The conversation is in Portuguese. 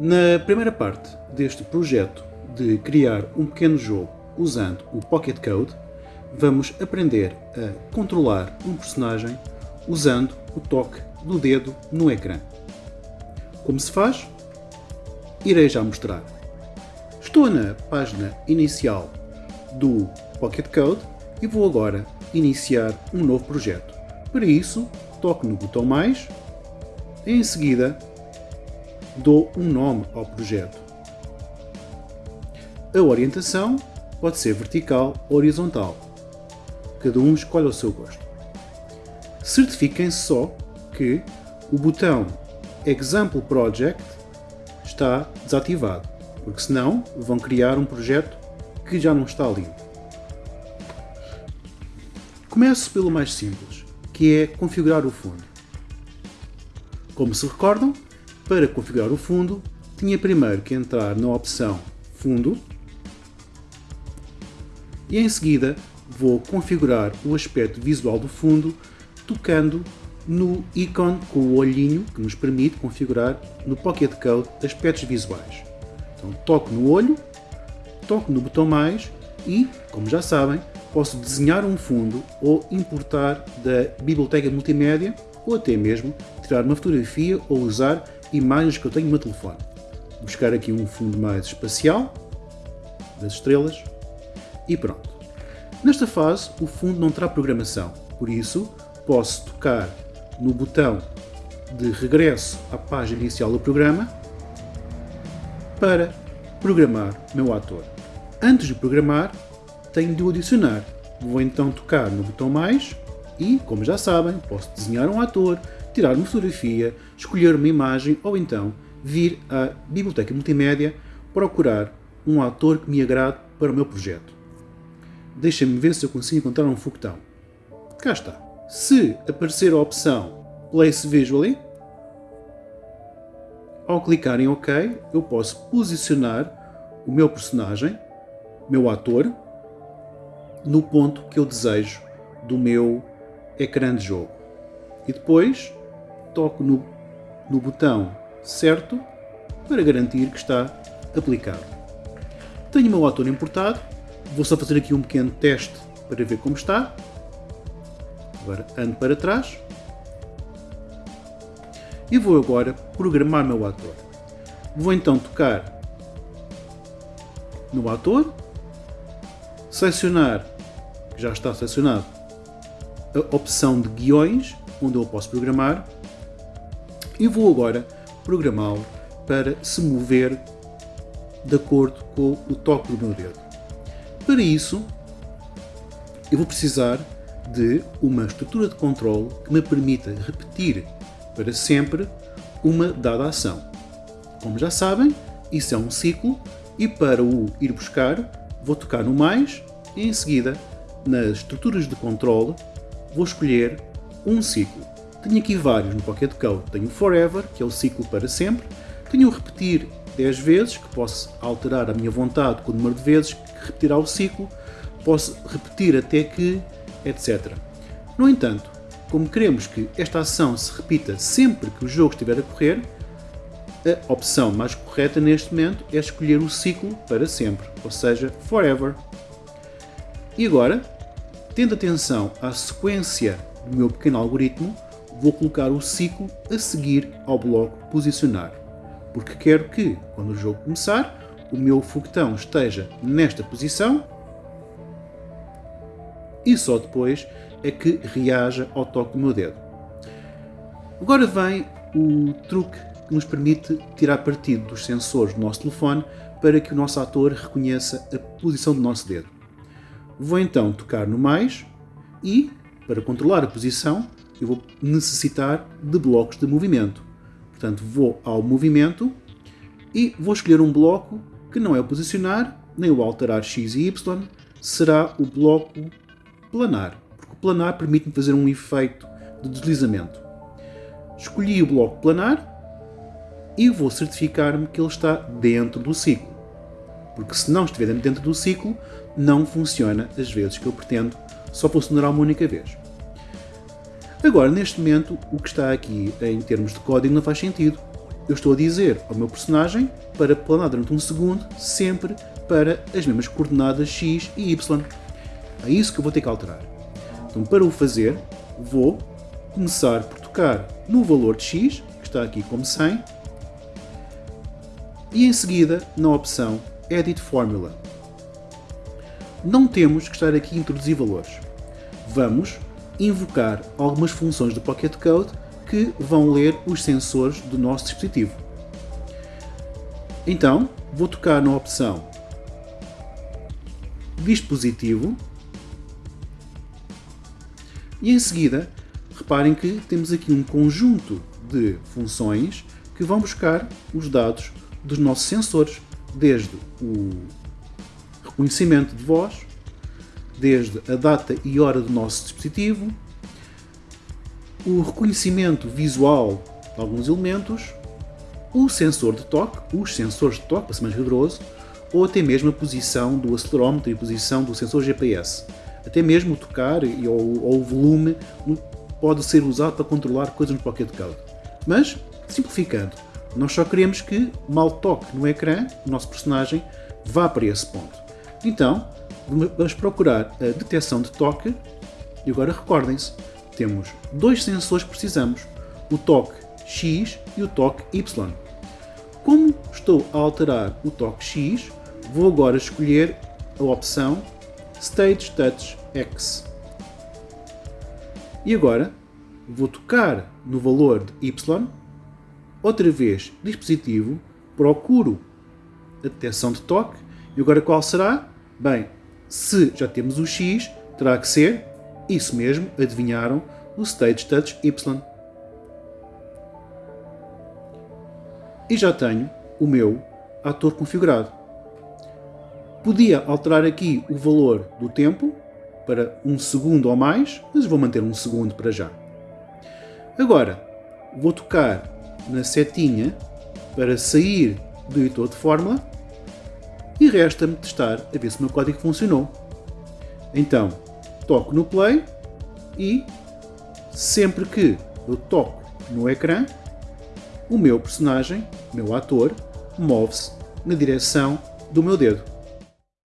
Na primeira parte deste projeto de criar um pequeno jogo usando o Pocket Code, vamos aprender a controlar um personagem usando o toque do dedo no ecrã. Como se faz? Irei já mostrar. Estou na página inicial do Pocket Code e vou agora iniciar um novo projeto. Para isso, toco no botão mais em seguida dou um nome ao projeto. A orientação pode ser vertical ou horizontal. Cada um escolhe o seu gosto. Certifiquem-se só que o botão Example Project está desativado, porque senão vão criar um projeto que já não está limpo. Começo pelo mais simples, que é configurar o fundo. Como se recordam, para configurar o fundo, tinha primeiro que entrar na opção Fundo e em seguida vou configurar o aspecto visual do fundo tocando no ícone com o olhinho que nos permite configurar no Pocket Code aspectos visuais. Então toco no olho, toco no botão mais e, como já sabem, posso desenhar um fundo ou importar da biblioteca multimédia ou até mesmo tirar uma fotografia ou usar imagens que eu tenho no meu telefone. Buscar aqui um fundo mais espacial, das estrelas, e pronto. Nesta fase, o fundo não terá programação, por isso posso tocar no botão de regresso à página inicial do programa para programar meu ator. Antes de programar, tenho de o adicionar. Vou então tocar no botão mais e, como já sabem, posso desenhar um ator, tirar uma fotografia, escolher uma imagem ou então vir à biblioteca multimédia procurar um ator que me agrade para o meu projeto. Deixem-me ver se eu consigo encontrar um foguetão. Cá está. Se aparecer a opção Place Visually, ao clicar em OK, eu posso posicionar o meu personagem, meu ator, no ponto que eu desejo do meu ecrã de jogo. E depois toco no, no botão certo para garantir que está aplicado. Tenho o meu ator importado, vou só fazer aqui um pequeno teste para ver como está. Agora ando para trás. E vou agora programar meu ator. Vou então tocar no ator, selecionar, que já está selecionado, a opção de guiões, onde eu posso programar, e vou agora programá-lo para se mover de acordo com o toque do meu dedo. Para isso, eu vou precisar de uma estrutura de controle que me permita repetir para sempre uma dada ação. Como já sabem, isso é um ciclo e para o ir buscar, vou tocar no mais e em seguida, nas estruturas de controle, vou escolher um ciclo. Tenho aqui vários no Pocket Code. Tenho o Forever, que é o ciclo para sempre. Tenho o Repetir 10 vezes, que posso alterar a minha vontade com o número de vezes que repetirá o ciclo. Posso repetir até que, etc. No entanto, como queremos que esta ação se repita sempre que o jogo estiver a correr, a opção mais correta neste momento é escolher o ciclo para sempre, ou seja, forever. E agora, tendo atenção à sequência do meu pequeno algoritmo, vou colocar o ciclo a seguir ao bloco posicionar, porque quero que, quando o jogo começar, o meu foguetão esteja nesta posição e só depois é que reaja ao toque do meu dedo. Agora vem o truque que nos permite tirar partido dos sensores do nosso telefone para que o nosso ator reconheça a posição do nosso dedo. Vou então tocar no mais e, para controlar a posição, eu vou necessitar de blocos de movimento. Portanto, vou ao movimento e vou escolher um bloco que não é o posicionar, nem o alterar x e y, será o bloco planar, porque o planar permite-me fazer um efeito de deslizamento. Escolhi o bloco planar e vou certificar-me que ele está dentro do ciclo. Porque se não estiver dentro do ciclo, não funciona as vezes que eu pretendo, só funcionará uma única vez. Agora, neste momento, o que está aqui em termos de código não faz sentido, eu estou a dizer ao meu personagem para planar durante um segundo, sempre para as mesmas coordenadas x e y. É isso que eu vou ter que alterar. Então, para o fazer, vou começar por tocar no valor de x, que está aqui como 100, e em seguida na opção Edit Formula. Não temos que estar aqui a introduzir valores. Vamos invocar algumas funções do Pocket Code que vão ler os sensores do nosso dispositivo. Então, vou tocar na opção Dispositivo e em seguida, reparem que temos aqui um conjunto de funções que vão buscar os dados dos nossos sensores, desde o reconhecimento de voz, desde a data e hora do nosso dispositivo, o reconhecimento visual de alguns elementos, o sensor de toque, os sensores de toque, para ser mais rigoroso, ou até mesmo a posição do acelerómetro e a posição do sensor GPS. Até mesmo o tocar e, ou, ou o volume pode ser usado para controlar coisas no Pocket Code. Mas, simplificando, nós só queremos que, mal toque no ecrã, o nosso personagem vá para esse ponto. Então, vamos procurar a detecção de toque e agora recordem-se, temos dois sensores que precisamos, o toque X e o toque Y. Como estou a alterar o toque X, vou agora escolher a opção Stage Touch X. E agora vou tocar no valor de Y, outra vez dispositivo, procuro a detecção de toque e agora qual será? Bem, se já temos o X, terá que ser isso mesmo, adivinharam, o Stage Touch Y. E já tenho o meu ator configurado. Podia alterar aqui o valor do tempo para um segundo ou mais, mas vou manter um segundo para já. Agora, vou tocar na setinha para sair do editor de fórmula e resta-me testar a ver se o meu código funcionou. Então, toco no play e sempre que eu toco no ecrã, o meu personagem, o meu ator, move-se na direção do meu dedo.